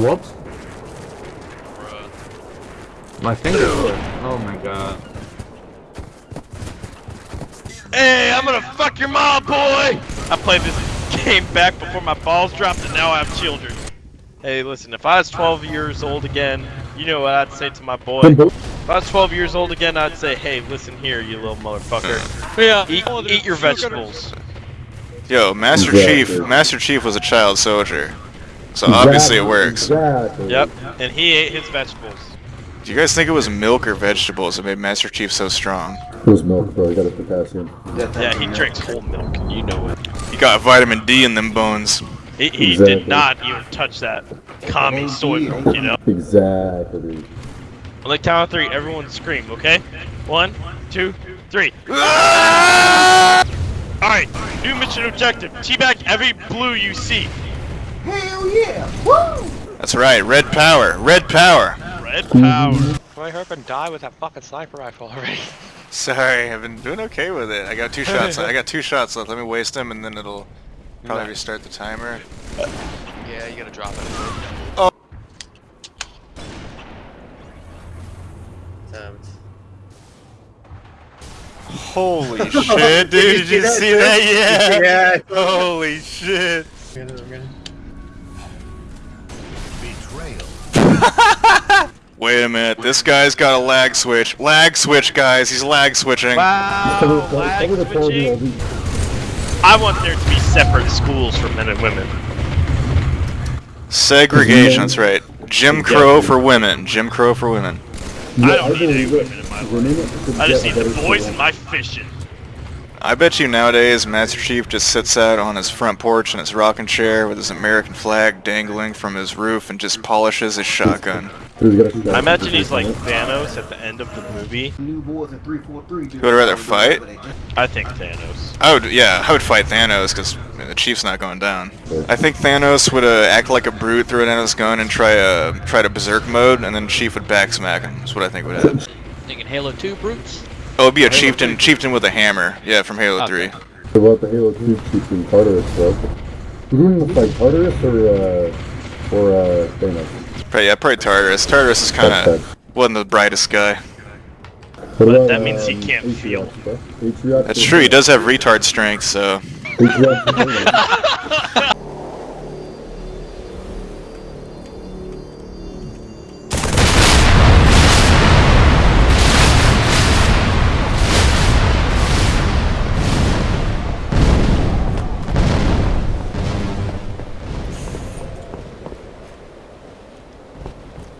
Whoops. My finger. Oh my god. Hey, I'm gonna fuck your mom, boy! I played this game back before my balls dropped and now I have children. Hey, listen, if I was 12 years old again, you know what I'd say to my boy? If I was 12 years old again, I'd say, hey, listen here, you little motherfucker. Yeah. Eat, eat your vegetables. Yo, Master Chief, Master Chief was a child soldier. So obviously it works. Exactly. Yep, and he ate his vegetables. Do you guys think it was milk or vegetables that made Master Chief so strong? It was milk, bro. You got a potassium. Yeah, he drinks whole milk, you know it. He got vitamin D in them bones. He, he Exactly. did not even touch that commie soy milk, you know? Exactly. On the count of three, everyone scream, okay? One, two, three. Ah! Alright, new mission objective. Teabag every blue you see. That's right, red power, red power. Red power. Well, I hope and die with that fucking sniper rifle already. Sorry, I've been doing okay with it. I got two shots. I got two shots left. Let me waste them, and then it'll probably restart the timer. yeah, you gotta drop it. Holy shit, dude! Did you see that? Yeah. Holy shit. Wait a minute. This guy's got a lag switch. Lag switch, guys. He's lag switching. Wow, lag switching. I want there to be separate schools for men and women. Segregation. That's right. Jim Crow for women. Jim Crow for women. I don't need any women in my life. I just need the boys in my fishing. I bet you nowadays Master Chief just sits out on his front porch in his rocking chair with his American flag dangling from his roof and just polishes his shotgun. I imagine he's like Thanos at the end of the movie. Who would rather fight? I think Thanos. I would, yeah, I would fight Thanos because the Chief's not going down. I think Thanos would uh, act like a brute, throw it down his gun, and try uh, try to berserk mode, and then Chief would backsmack him. That's what I think would happen. Thinking Halo 2 brutes? Oh, it'd be a chieftain, chieftain with a hammer. Yeah, from Halo Okay. 3. What about the Halo 2 chieftain Tartarus, bro? We're going to fight Tartarus or, uh, or, uh, Thanos? Probably, yeah, probably Tartarus. Tartarus is kind of wasn't the brightest guy. What But about, that means he um, can't Atriox, feel. bro? That's true. He does have retard strength, so Atriox or Thanos?